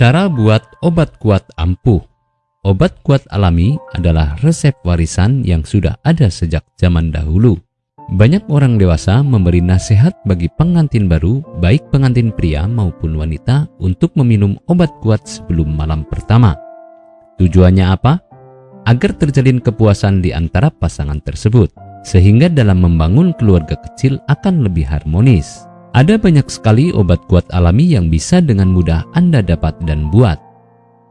Cara buat obat kuat ampuh Obat kuat alami adalah resep warisan yang sudah ada sejak zaman dahulu. Banyak orang dewasa memberi nasihat bagi pengantin baru, baik pengantin pria maupun wanita, untuk meminum obat kuat sebelum malam pertama. Tujuannya apa? Agar terjalin kepuasan di antara pasangan tersebut, sehingga dalam membangun keluarga kecil akan lebih harmonis. Ada banyak sekali obat kuat alami yang bisa dengan mudah Anda dapat dan buat.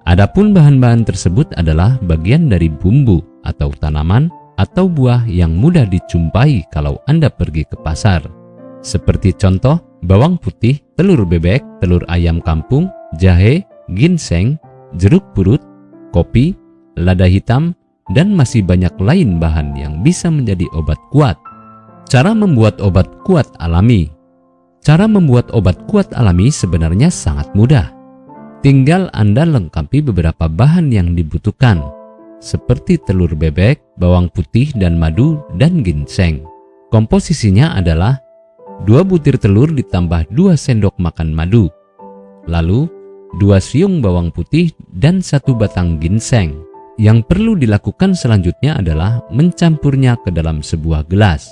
Adapun bahan-bahan tersebut adalah bagian dari bumbu atau tanaman atau buah yang mudah dijumpai kalau Anda pergi ke pasar. Seperti contoh, bawang putih, telur bebek, telur ayam kampung, jahe, ginseng, jeruk purut, kopi, lada hitam, dan masih banyak lain bahan yang bisa menjadi obat kuat. Cara membuat obat kuat alami Cara membuat obat kuat alami sebenarnya sangat mudah. Tinggal Anda lengkapi beberapa bahan yang dibutuhkan, seperti telur bebek, bawang putih dan madu, dan ginseng. Komposisinya adalah 2 butir telur ditambah 2 sendok makan madu, lalu 2 siung bawang putih dan satu batang ginseng. Yang perlu dilakukan selanjutnya adalah mencampurnya ke dalam sebuah gelas.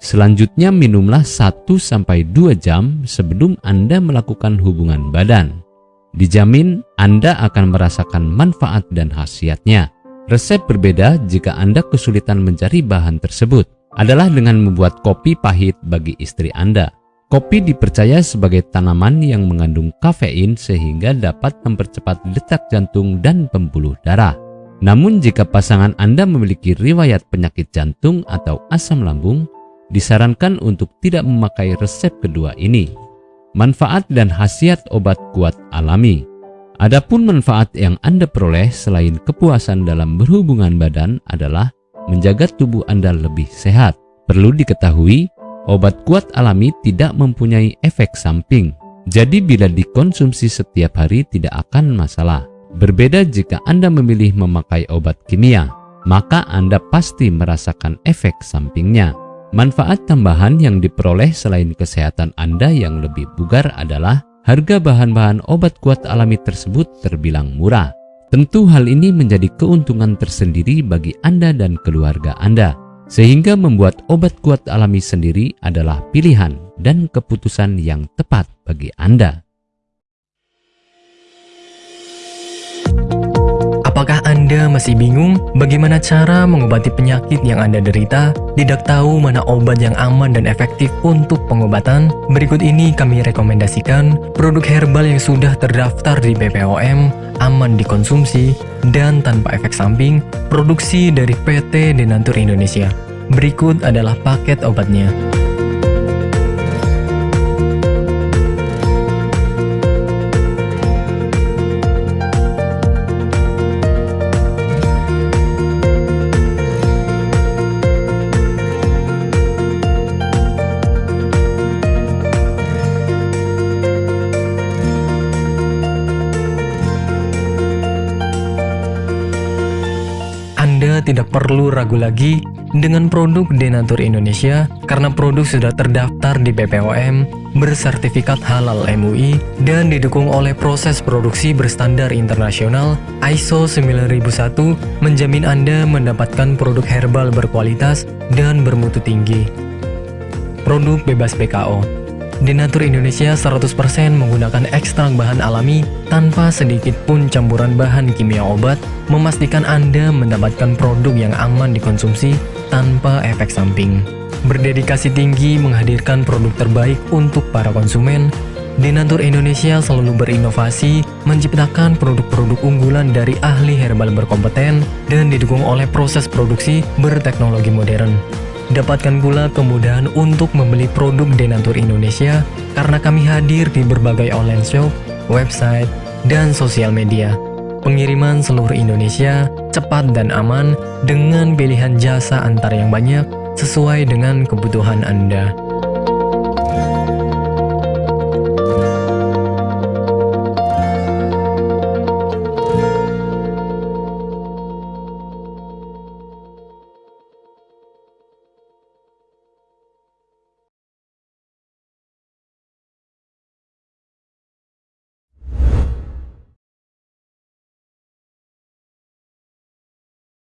Selanjutnya minumlah 1-2 jam sebelum Anda melakukan hubungan badan. Dijamin Anda akan merasakan manfaat dan khasiatnya. Resep berbeda jika Anda kesulitan mencari bahan tersebut adalah dengan membuat kopi pahit bagi istri Anda. Kopi dipercaya sebagai tanaman yang mengandung kafein sehingga dapat mempercepat detak jantung dan pembuluh darah. Namun jika pasangan Anda memiliki riwayat penyakit jantung atau asam lambung, disarankan untuk tidak memakai resep kedua ini manfaat dan khasiat obat kuat alami. Adapun manfaat yang Anda peroleh selain kepuasan dalam berhubungan badan adalah menjaga tubuh Anda lebih sehat. Perlu diketahui, obat kuat alami tidak mempunyai efek samping. Jadi bila dikonsumsi setiap hari tidak akan masalah. Berbeda jika Anda memilih memakai obat kimia, maka Anda pasti merasakan efek sampingnya. Manfaat tambahan yang diperoleh selain kesehatan Anda yang lebih bugar adalah harga bahan-bahan obat kuat alami tersebut terbilang murah. Tentu hal ini menjadi keuntungan tersendiri bagi Anda dan keluarga Anda, sehingga membuat obat kuat alami sendiri adalah pilihan dan keputusan yang tepat bagi Anda. Anda masih bingung bagaimana cara mengobati penyakit yang Anda derita? Tidak tahu mana obat yang aman dan efektif untuk pengobatan? Berikut ini kami rekomendasikan produk herbal yang sudah terdaftar di BPOM, aman dikonsumsi, dan tanpa efek samping, produksi dari PT Denatur Indonesia. Berikut adalah paket obatnya. Tidak perlu ragu lagi dengan produk Denatur Indonesia karena produk sudah terdaftar di BPOM, bersertifikat halal MUI, dan didukung oleh proses produksi berstandar internasional ISO 9001 menjamin Anda mendapatkan produk herbal berkualitas dan bermutu tinggi. Produk bebas PKO Denatur Indonesia 100% menggunakan ekstrak bahan alami tanpa sedikit pun campuran bahan kimia obat, memastikan Anda mendapatkan produk yang aman dikonsumsi tanpa efek samping. Berdedikasi tinggi menghadirkan produk terbaik untuk para konsumen, Denatur Indonesia selalu berinovasi, menciptakan produk-produk unggulan dari ahli herbal berkompeten dan didukung oleh proses produksi berteknologi modern. Dapatkan pula kemudahan untuk membeli produk Denatur Indonesia karena kami hadir di berbagai online shop, website, dan sosial media. Pengiriman seluruh Indonesia cepat dan aman dengan pilihan jasa antar yang banyak sesuai dengan kebutuhan Anda.